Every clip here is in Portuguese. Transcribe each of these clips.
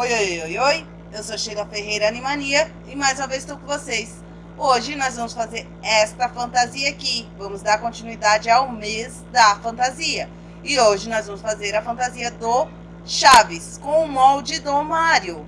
Oi, oi, oi, oi, eu sou Sheila Ferreira Animania e mais uma vez estou com vocês. Hoje nós vamos fazer esta fantasia aqui, vamos dar continuidade ao mês da fantasia. E hoje nós vamos fazer a fantasia do Chaves, com o molde do Mário.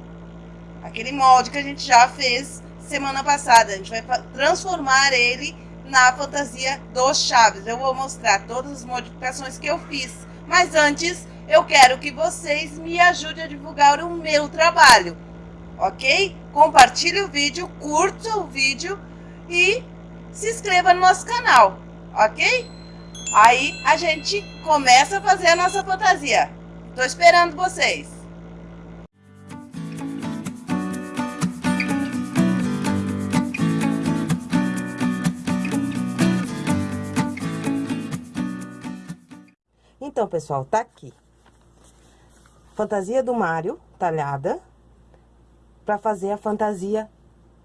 Aquele molde que a gente já fez semana passada, a gente vai transformar ele na fantasia do Chaves. Eu vou mostrar todas as modificações que eu fiz, mas antes eu quero que vocês me ajudem a divulgar o meu trabalho, ok? Compartilhe o vídeo, curta o vídeo e se inscreva no nosso canal, ok? Aí a gente começa a fazer a nossa fantasia. Tô esperando vocês. Então, pessoal, tá aqui fantasia do Mário, talhada, para fazer a fantasia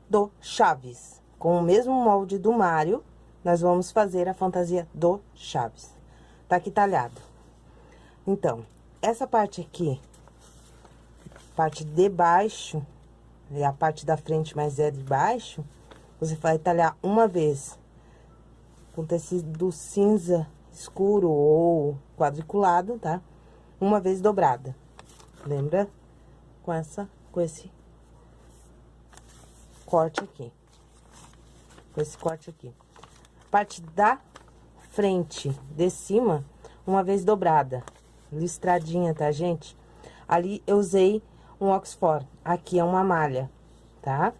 do Chaves. Com o mesmo molde do Mário, nós vamos fazer a fantasia do Chaves. Tá aqui talhado. Então, essa parte aqui, parte de baixo, e a parte da frente, mas é de baixo, você vai talhar uma vez com tecido cinza escuro ou quadriculado, tá? Uma vez dobrada. Lembra? Com essa, com esse corte aqui. Com esse corte aqui. Parte da frente de cima, uma vez dobrada. Listradinha, tá, gente? Ali eu usei um Oxford. Aqui é uma malha, tá?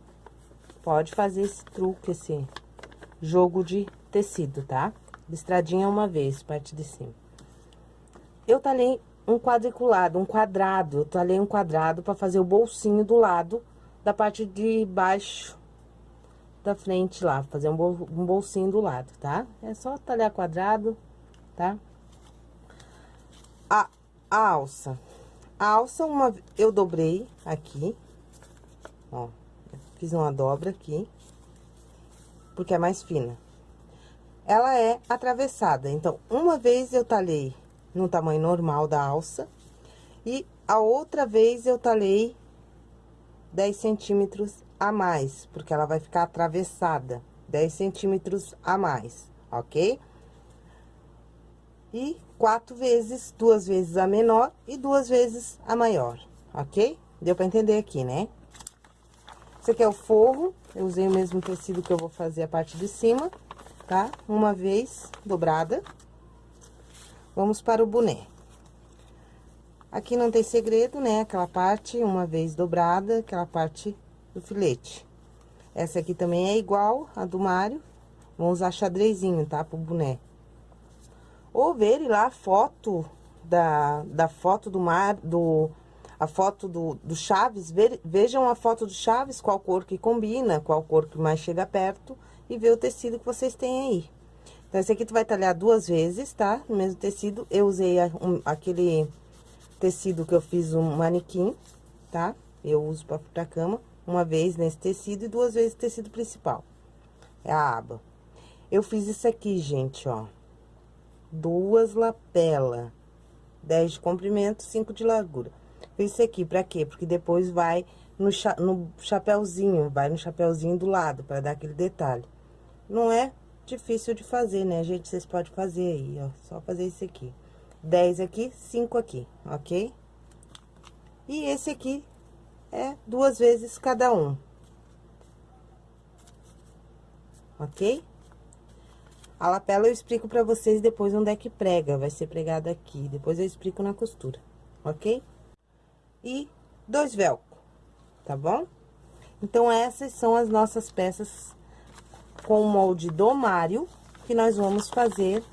Pode fazer esse truque, esse jogo de tecido, tá? Listradinha uma vez, parte de cima. Eu talhei um quadriculado, um quadrado. Eu talhei um quadrado para fazer o bolsinho do lado da parte de baixo da frente lá, fazer um, bol, um bolsinho do lado, tá? É só talhar quadrado, tá? A, a alça. A alça, uma, eu dobrei aqui, ó, fiz uma dobra aqui, porque é mais fina. Ela é atravessada, então, uma vez eu talhei no tamanho normal da alça. E a outra vez eu talhei 10 centímetros a mais, porque ela vai ficar atravessada, 10 centímetros a mais, ok? E quatro vezes, duas vezes a menor e duas vezes a maior, ok? Deu pra entender aqui, né? Esse aqui é o forro, eu usei o mesmo tecido que eu vou fazer a parte de cima, tá? Uma vez dobrada. Vamos para o boné. Aqui não tem segredo, né? Aquela parte, uma vez dobrada, aquela parte do filete. Essa aqui também é igual a do Mário. Vamos usar xadrezinho, tá? Pro boné. Ou verem lá a foto da, da foto do mar, do, a foto do, do Chaves, ver, vejam a foto do Chaves, qual cor que combina, qual cor que mais chega perto, e ver o tecido que vocês têm aí. Então, esse aqui tu vai talhar duas vezes, tá? No mesmo tecido, eu usei a, um, aquele tecido que eu fiz um manequim, tá? Eu uso pra, pra cama, uma vez nesse tecido e duas vezes tecido principal. É a aba. Eu fiz isso aqui, gente, ó. Duas lapela, 10 de comprimento, 5 de largura. Fiz isso aqui, pra quê? Porque depois vai no, cha no chapéuzinho, vai no chapéuzinho do lado, pra dar aquele detalhe. Não é difícil de fazer, né, gente? Vocês podem fazer aí, ó. Só fazer esse aqui. 10 aqui, 5 aqui, ok? E esse aqui é duas vezes cada um. Ok? A lapela eu explico pra vocês depois onde é que prega. Vai ser pregada aqui. Depois eu explico na costura, ok? E dois velcro, tá bom? Então, essas são as nossas peças com o molde do Mário, que nós vamos fazer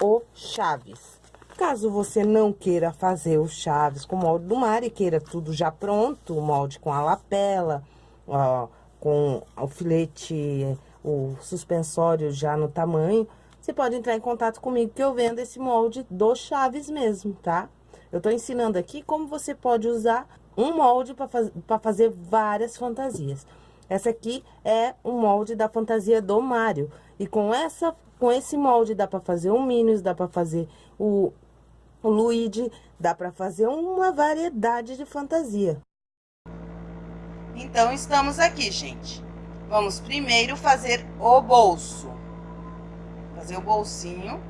o Chaves. Caso você não queira fazer o Chaves com o molde do Mário e queira tudo já pronto, o molde com a lapela, ó, com o filete, o suspensório já no tamanho, você pode entrar em contato comigo que eu vendo esse molde do Chaves mesmo, tá? Eu tô ensinando aqui como você pode usar um molde para faz, fazer várias fantasias. Essa aqui é o molde da fantasia do Mário. E com essa, com esse molde dá pra fazer o Minions, dá pra fazer o, o Luigi, dá para fazer uma variedade de fantasia. Então, estamos aqui, gente. Vamos primeiro fazer o bolso. Fazer o bolsinho.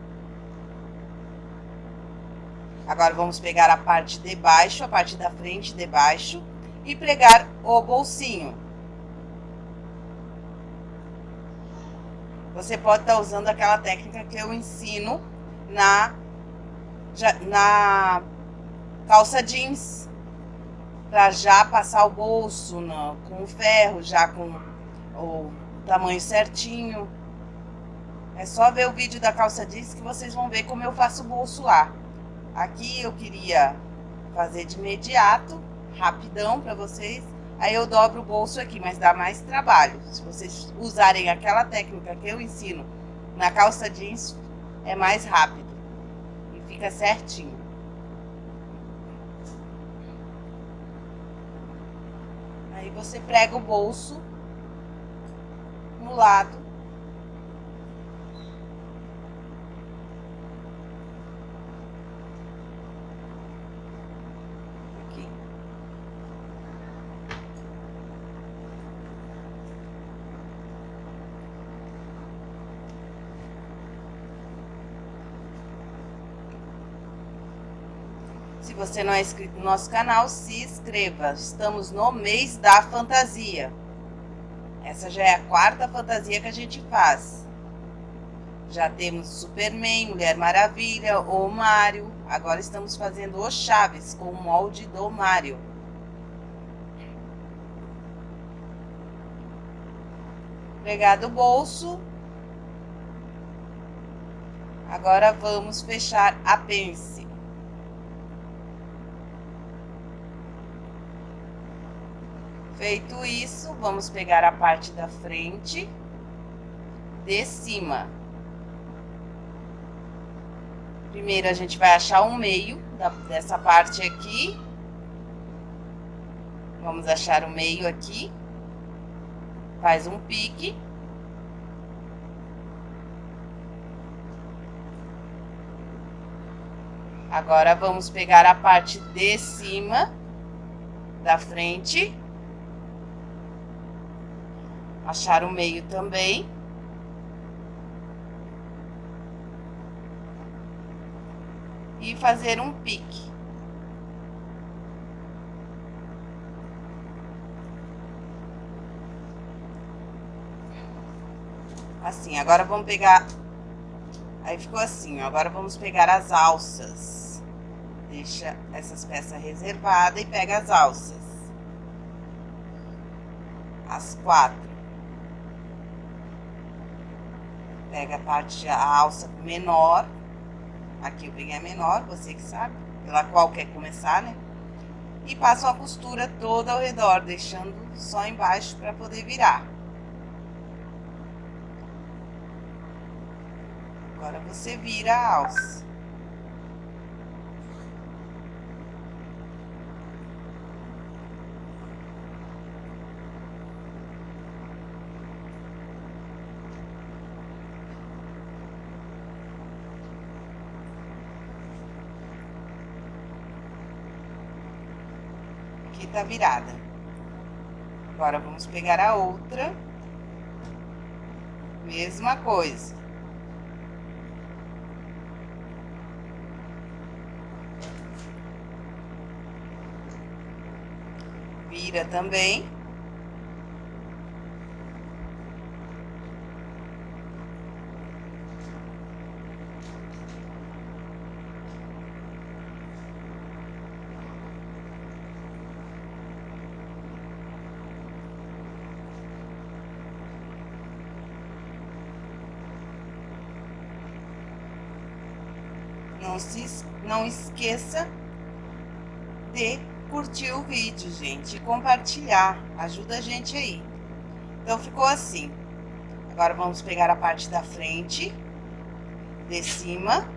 Agora, vamos pegar a parte de baixo, a parte da frente de baixo e pregar o bolsinho. Você pode estar tá usando aquela técnica que eu ensino na, na calça jeans. Pra já passar o bolso no, com o ferro, já com o tamanho certinho. É só ver o vídeo da calça jeans que vocês vão ver como eu faço o bolso lá. Aqui eu queria fazer de imediato, rapidão para vocês. Aí eu dobro o bolso aqui, mas dá mais trabalho. Se vocês usarem aquela técnica que eu ensino na calça jeans, é mais rápido. E fica certinho. Aí você prega o bolso no lado Se você não é inscrito no nosso canal, se inscreva. Estamos no mês da fantasia. Essa já é a quarta fantasia que a gente faz. Já temos Superman, Mulher Maravilha, o Mário. Agora estamos fazendo o Chaves com o molde do Mário. Pregado o bolso. Agora vamos fechar a pence. Feito isso, vamos pegar a parte da frente de cima. Primeiro, a gente vai achar o meio da, dessa parte aqui. Vamos achar o meio aqui. Faz um pique. Agora, vamos pegar a parte de cima da frente achar o meio também. E fazer um pique. Assim, agora vamos pegar... Aí ficou assim, ó. Agora vamos pegar as alças. Deixa essas peças reservadas e pega as alças. As quatro. Pega a parte, a alça menor. Aqui eu peguei a menor, você que sabe, pela qual quer começar, né? E passo a costura toda ao redor, deixando só embaixo para poder virar. Agora você vira a alça. Tá virada. Agora, vamos pegar a outra. Mesma coisa. Vira também. Não, se, não esqueça de curtir o vídeo, gente, e compartilhar. Ajuda a gente aí. Então, ficou assim. Agora, vamos pegar a parte da frente, de cima.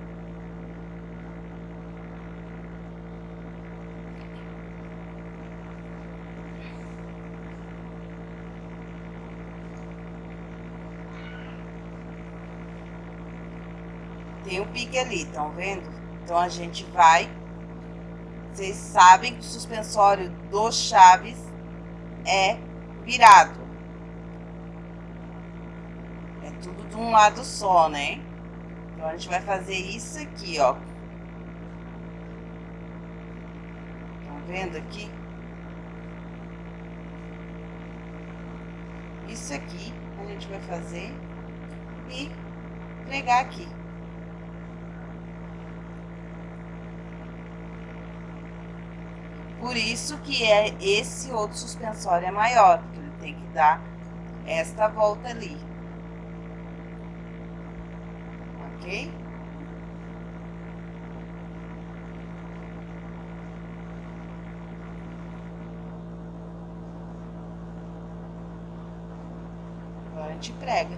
Tem um pique ali, estão vendo? Então, a gente vai... Vocês sabem que o suspensório do Chaves é virado. É tudo de um lado só, né? Então, a gente vai fazer isso aqui, ó. Estão vendo aqui? Isso aqui a gente vai fazer e pregar aqui. Por isso que é esse outro suspensório é maior, porque ele tem que dar esta volta ali. Ok? Agora a gente prega.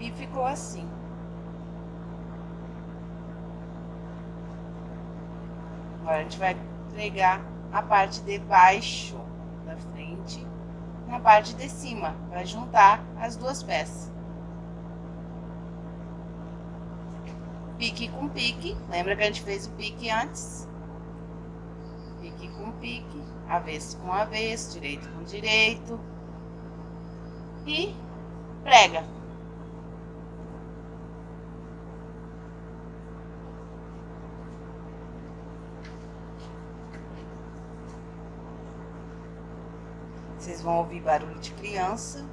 E ficou assim. Agora a gente vai pregar a parte de baixo da frente na parte de cima, vai juntar as duas peças. Pique com pique, lembra que a gente fez o pique antes? Pique com pique, avesso com avesso, direito com direito. E prega. Vocês vão ouvir barulho de criança.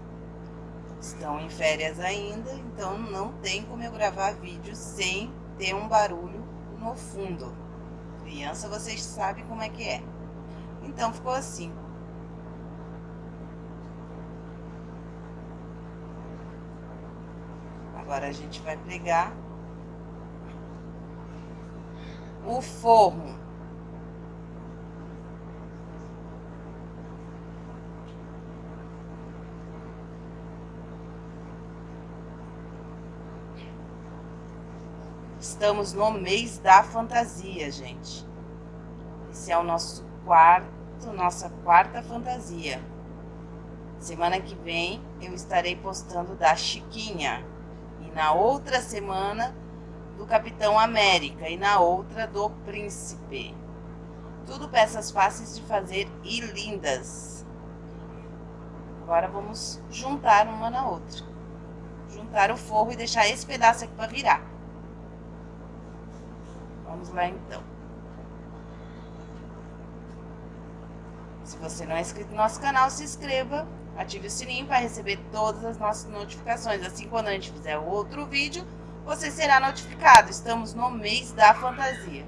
Estão em férias ainda, então não tem como eu gravar vídeo sem ter um barulho no fundo. Criança, vocês sabem como é que é. Então, ficou assim. Agora, a gente vai pregar o forro. Estamos no mês da fantasia, gente. Esse é o nosso quarto, nossa quarta fantasia. Semana que vem eu estarei postando da Chiquinha. E na outra semana do Capitão América. E na outra do Príncipe. Tudo peças fáceis de fazer e lindas. Agora vamos juntar uma na outra. Juntar o forro e deixar esse pedaço aqui para virar. Vamos lá então. Se você não é inscrito no nosso canal, se inscreva, ative o sininho para receber todas as nossas notificações. Assim, quando a gente fizer outro vídeo, você será notificado. Estamos no mês da fantasia.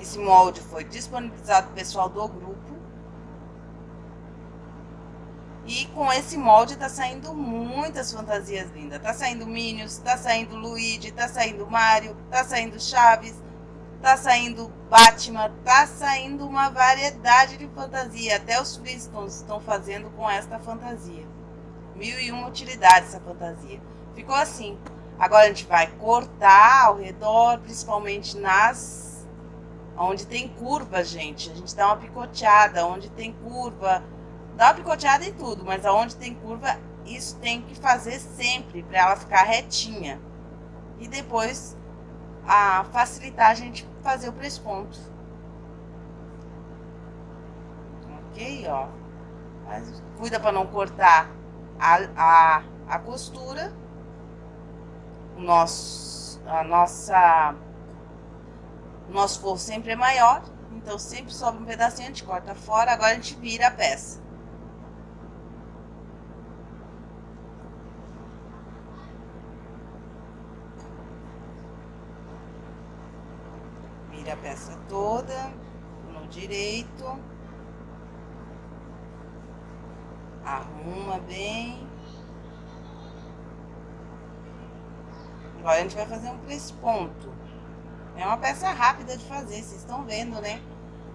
Esse molde foi disponibilizado pro pessoal do grupo. E com esse molde tá saindo muitas fantasias lindas. Tá saindo Minions, tá saindo Luigi, tá saindo Mario, tá saindo Chaves, tá saindo Batman, tá saindo uma variedade de fantasia. Até os Flintstones estão fazendo com esta fantasia. Mil e uma utilidades essa fantasia. Ficou assim. Agora a gente vai cortar ao redor, principalmente nas onde tem curva, gente. A gente dá uma picoteada, onde tem curva. Dá uma picoteada em tudo, mas aonde tem curva, isso tem que fazer sempre, para ela ficar retinha. E depois, a facilitar a gente fazer o presponto. Ok, ó. Mas cuida para não cortar a, a, a costura. O nosso, a nossa o nosso forro sempre é maior, então sempre sobe um pedacinho, a gente corta fora, agora a gente vira a peça. Vira a peça toda, no direito. Arruma bem. Agora a gente vai fazer um ponto. É uma peça rápida de fazer, vocês estão vendo, né?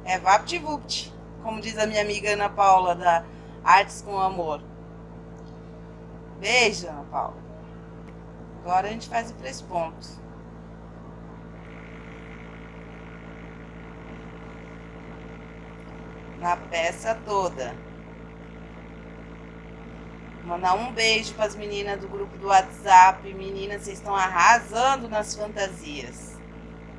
É vapt-vupt, como diz a minha amiga Ana Paula da Artes com Amor. Beijo, Ana Paula. Agora a gente faz o pontos. Na peça toda. Mandar um beijo para as meninas do grupo do WhatsApp. Meninas, vocês estão arrasando nas fantasias.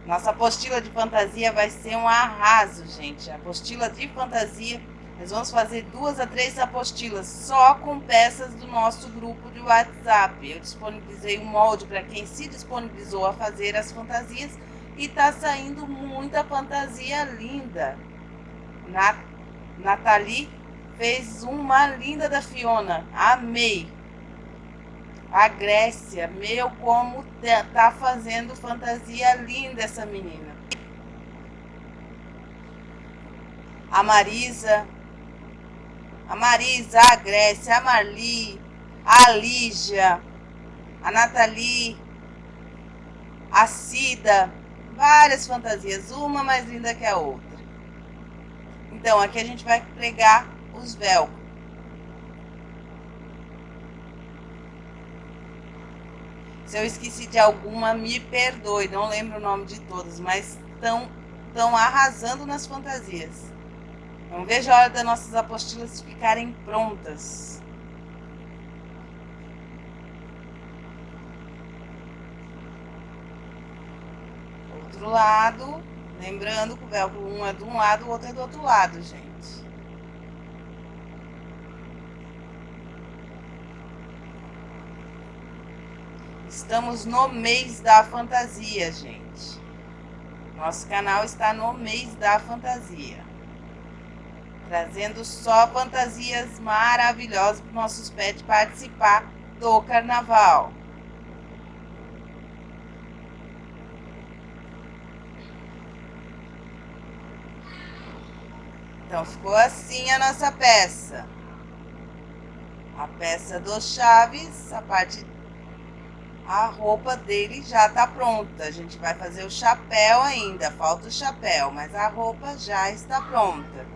Nossa apostila de fantasia vai ser um arraso, gente. Apostila de fantasia, nós vamos fazer duas a três apostilas só com peças do nosso grupo de WhatsApp. Eu disponibilizei um molde para quem se disponibilizou a fazer as fantasias e tá saindo muita fantasia linda. Na Nathalie fez uma linda da Fiona. Amei. A Grécia, meu, como tá fazendo fantasia linda essa menina. A Marisa, a Marisa, a Grécia, a Marli, a Lígia, a Nathalie, a Cida, várias fantasias, uma mais linda que a outra. Então, aqui a gente vai pregar os velcros. Se eu esqueci de alguma, me perdoe, não lembro o nome de todas, mas estão estão arrasando nas fantasias. Não vejo a hora das nossas apostilas ficarem prontas. Outro lado, lembrando que o velcro um é de um lado, o outro é do outro lado, gente. Estamos no mês da fantasia, gente. Nosso canal está no mês da fantasia. Trazendo só fantasias maravilhosas para os nossos pets participar do carnaval. Então, ficou assim a nossa peça. A peça do Chaves, a parte a roupa dele já tá pronta. A gente vai fazer o chapéu ainda, falta o chapéu, mas a roupa já está pronta.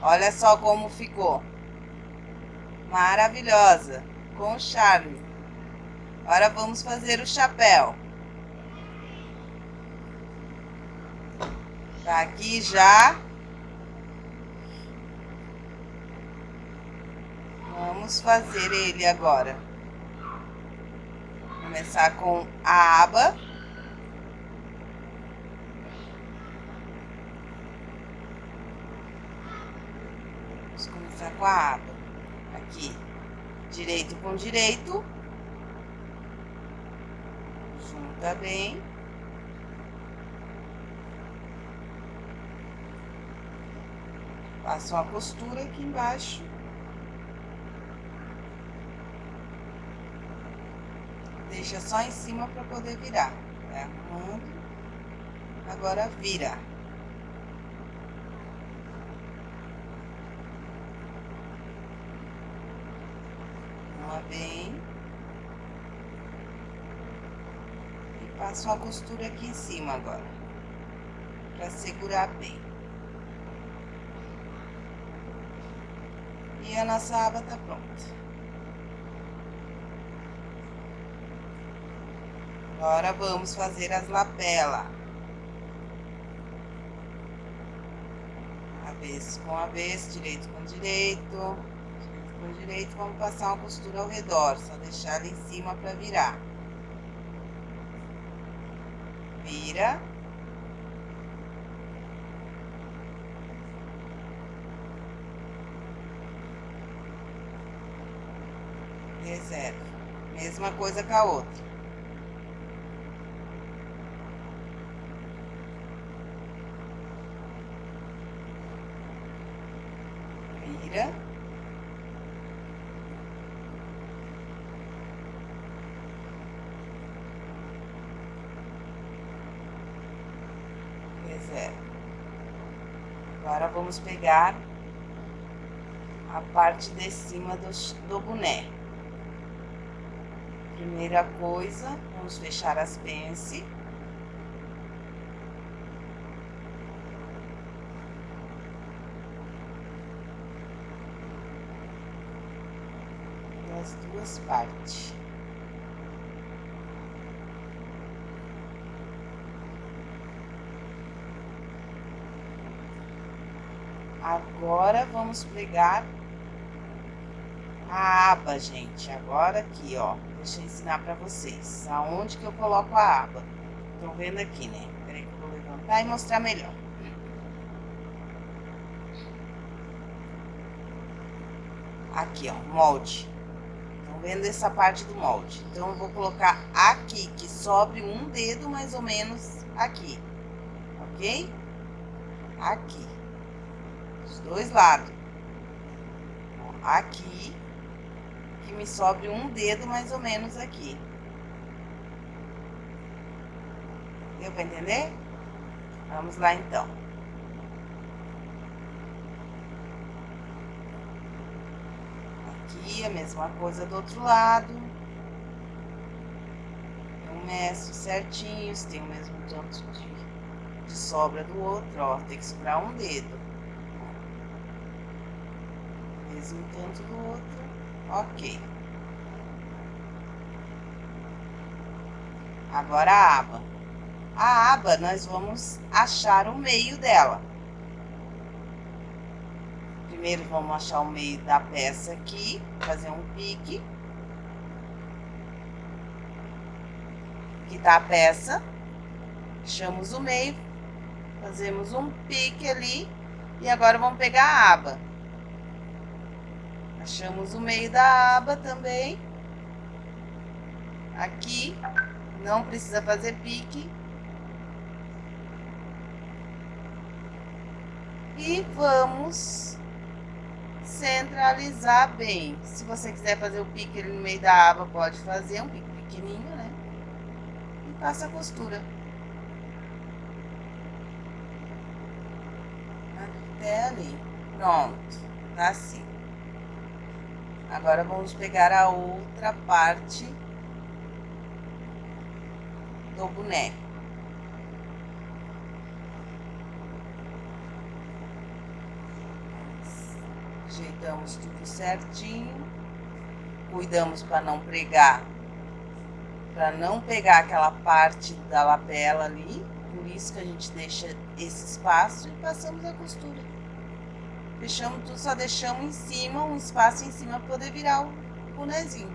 Olha só como ficou. Maravilhosa, com charme. Agora vamos fazer o chapéu. Tá aqui já. Vamos fazer ele agora começar com a aba. Vamos começar com a aba. Aqui, direito com direito. Junta bem. Passa uma costura aqui embaixo. Deixa só em cima para poder virar. Vai arrumando. Agora vira. Uma bem. E passo uma costura aqui em cima agora. Para segurar bem. E a nossa aba tá pronta. Agora vamos fazer as lapelas. Avesso com avesso, direito com direito, direito com direito. Vamos passar uma costura ao redor, só deixar ela em cima para virar. Vira. Reserva. Mesma coisa com a outra. vira. Reserva. Agora vamos pegar a parte de cima do, do boné. Primeira coisa, vamos fechar as pence. Das duas partes. Agora vamos pregar a aba, gente. Agora aqui, ó. Deixa eu ensinar pra vocês. Aonde que eu coloco a aba. Estão vendo aqui, né? Peraí que eu vou levantar e mostrar melhor. Aqui, ó, molde. Estão vendo essa parte do molde? Então, eu vou colocar aqui, que sobre um dedo mais ou menos aqui. Ok? Aqui. Os dois lados. Aqui que me sobre um dedo mais ou menos aqui. Deu para entender? Vamos lá então. Aqui a mesma coisa do outro lado. Eu meço certinho, se tem o mesmo tanto de, de sobra do outro, ó, tem que sobrar um dedo. Mesmo tanto do outro. Ok. Agora a aba. A aba, nós vamos achar o meio dela. Primeiro, vamos achar o meio da peça aqui, fazer um pique. Aqui tá a peça. Fechamos o meio, fazemos um pique ali. E agora vamos pegar a aba. Achamos o meio da aba também. Aqui. Não precisa fazer pique. E vamos centralizar bem. Se você quiser fazer o pique no meio da aba, pode fazer um pique pequenininho, né? E passa a costura. Até ali. Pronto. Tá assim. Agora, vamos pegar a outra parte do boneco. Ajeitamos tudo certinho. Cuidamos para não pregar, para não pegar aquela parte da lapela ali. Por isso que a gente deixa esse espaço e passamos a costura. Fechamos tudo, só deixamos em cima, um espaço em cima para poder virar o bonezinho.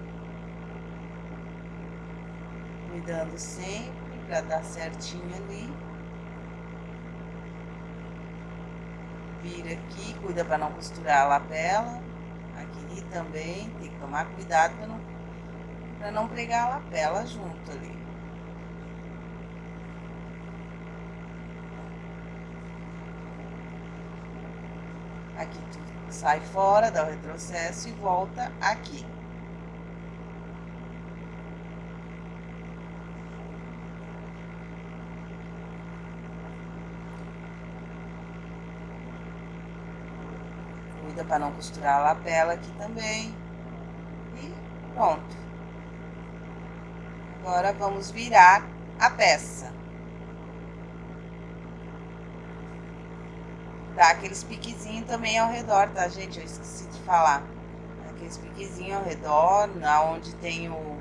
Cuidando sempre para dar certinho ali. Vira aqui, cuida para não costurar a lapela. Aqui também, tem que tomar cuidado para não, não pregar a lapela junto ali. Aqui sai fora, dá o retrocesso e volta aqui. Cuida para não costurar a lapela aqui também. E pronto. Agora vamos virar a peça. Dá aqueles piquezinhos também ao redor, tá, gente? Eu esqueci de falar. Aqueles piquezinhos ao redor, na onde tem o,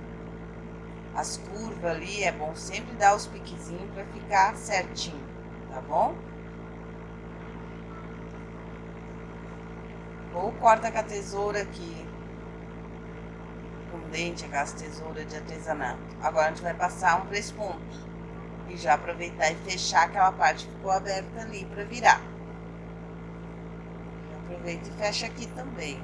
as curvas ali, é bom sempre dar os piquezinhos pra ficar certinho, tá bom? Ou corta com a tesoura aqui, com dente, aquelas tesouras de artesanato. Agora a gente vai passar um três pontos. E já aproveitar e fechar aquela parte que ficou aberta ali pra virar. Aproveita e fecha aqui também.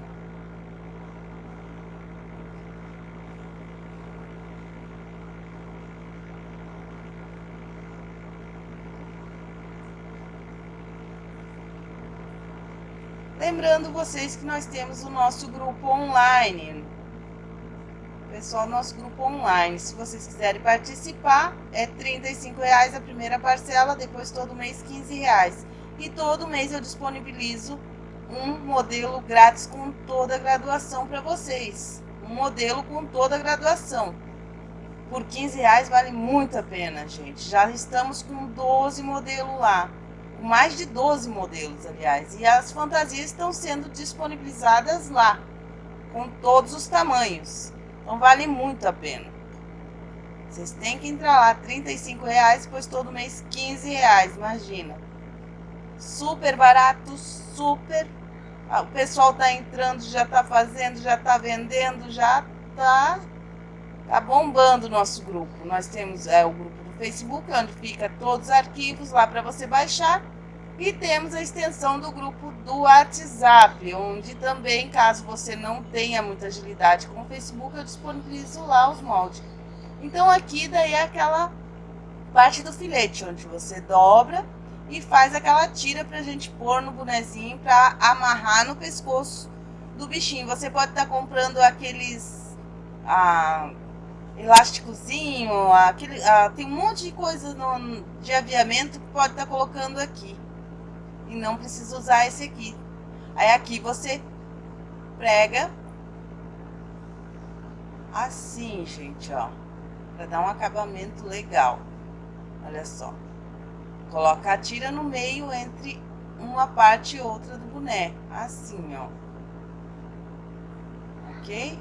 Lembrando vocês que nós temos o nosso grupo online. Pessoal, nosso grupo online. Se vocês quiserem participar, é R$ reais a primeira parcela, depois todo mês R$ reais. E todo mês eu disponibilizo um modelo grátis com toda a graduação para vocês. Um modelo com toda a graduação. Por 15 reais vale muito a pena, gente. Já estamos com 12 modelos lá. Mais de 12 modelos, aliás. E as fantasias estão sendo disponibilizadas lá. Com todos os tamanhos. Então vale muito a pena. Vocês têm que entrar lá, 35 reais, pois todo mês 15 reais, imagina. Super barato, super. Ah, o pessoal tá entrando, já tá fazendo, já tá vendendo, já tá Tá bombando o nosso grupo. Nós temos é, o grupo do Facebook, onde fica todos os arquivos lá para você baixar. E temos a extensão do grupo do WhatsApp, onde também, caso você não tenha muita agilidade com o Facebook, eu disponibilizo lá os moldes. Então aqui daí é aquela parte do filete, onde você dobra e faz aquela tira pra gente pôr no bonezinho para amarrar no pescoço do bichinho. Você pode estar tá comprando aqueles... Ah, elásticozinho, aquele, ah, tem um monte de coisa no, de aviamento que pode estar tá colocando aqui. E não precisa usar esse aqui. Aí aqui você prega assim, gente, ó. Pra dar um acabamento legal. Olha só. Coloca a tira no meio entre uma parte e outra do boneco. Assim, ó. Ok?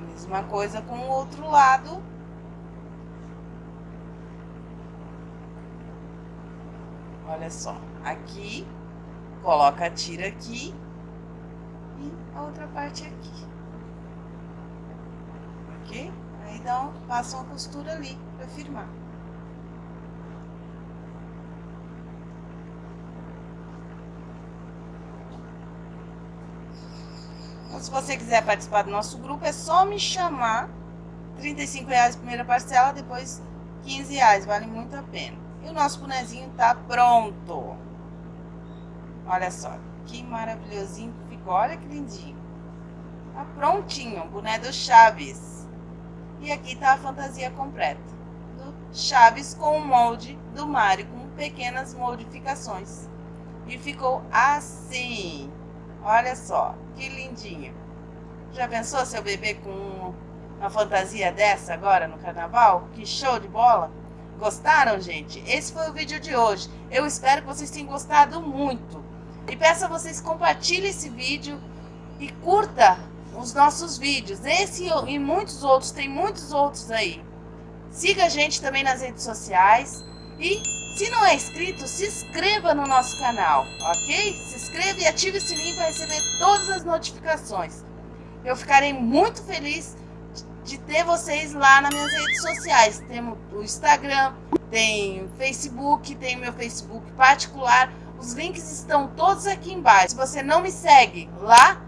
Mesma coisa com o outro lado. Olha só, aqui, coloca a tira aqui e a outra parte aqui. Ok? Aí dá um, passa uma costura ali para firmar. Então, se você quiser participar do nosso grupo, é só me chamar. R$ reais primeira parcela, depois R$ reais, vale muito a pena. E o nosso bonezinho tá pronto. Olha só, que maravilhosinho que ficou. Olha que lindinho. Tá prontinho, o boné do Chaves. E aqui tá a fantasia completa. Do Chaves com o molde do Mario, com pequenas modificações. E ficou assim. Olha só, que lindinho. Já pensou seu bebê com uma fantasia dessa agora no carnaval? Que show de bola! Gostaram, gente? Esse foi o vídeo de hoje. Eu espero que vocês tenham gostado muito. E peço a vocês compartilhem esse vídeo e curta os nossos vídeos. Esse e muitos outros, tem muitos outros aí. Siga a gente também nas redes sociais e se não é inscrito, se inscreva no nosso canal, ok? Se inscreva e ative o sininho para receber todas as notificações. Eu ficarei muito feliz de ter vocês lá nas minhas redes sociais. Temos o Instagram, tem o Facebook, tem o meu Facebook particular. Os links estão todos aqui embaixo. Se você não me segue lá,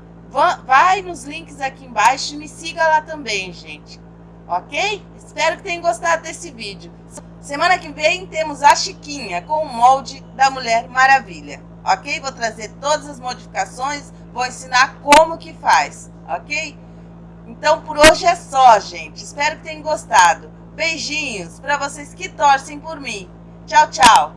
vai nos links aqui embaixo e me siga lá também, gente. Ok? Espero que tenham gostado desse vídeo. Semana que vem temos a Chiquinha com o molde da Mulher Maravilha, ok? Vou trazer todas as modificações, vou ensinar como que faz, ok? Então por hoje é só, gente. Espero que tenham gostado. Beijinhos para vocês que torcem por mim. Tchau, tchau.